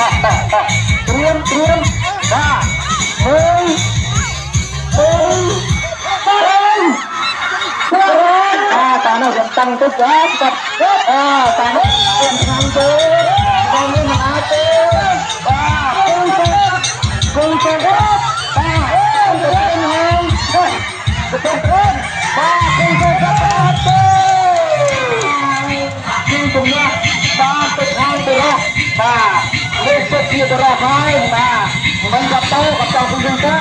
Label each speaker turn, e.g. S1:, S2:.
S1: តោះតោះតោះត្រៀមត្រៀមបាទមើលមើលមើលអាតានោះខ្ញុំតាំងទុកបាទគាត់អាតានោះខ្ញុំខាងទៅបងនេះមិនអាចទេបាទគង់ទៅគង់ទៅបាទទៅទៅហើយទៅទៅបាទគង់ទៅ បាទលេខចិត្តជាទៅរកហើយបាទមិនក៏ទៅក៏ចង់គុំទៅ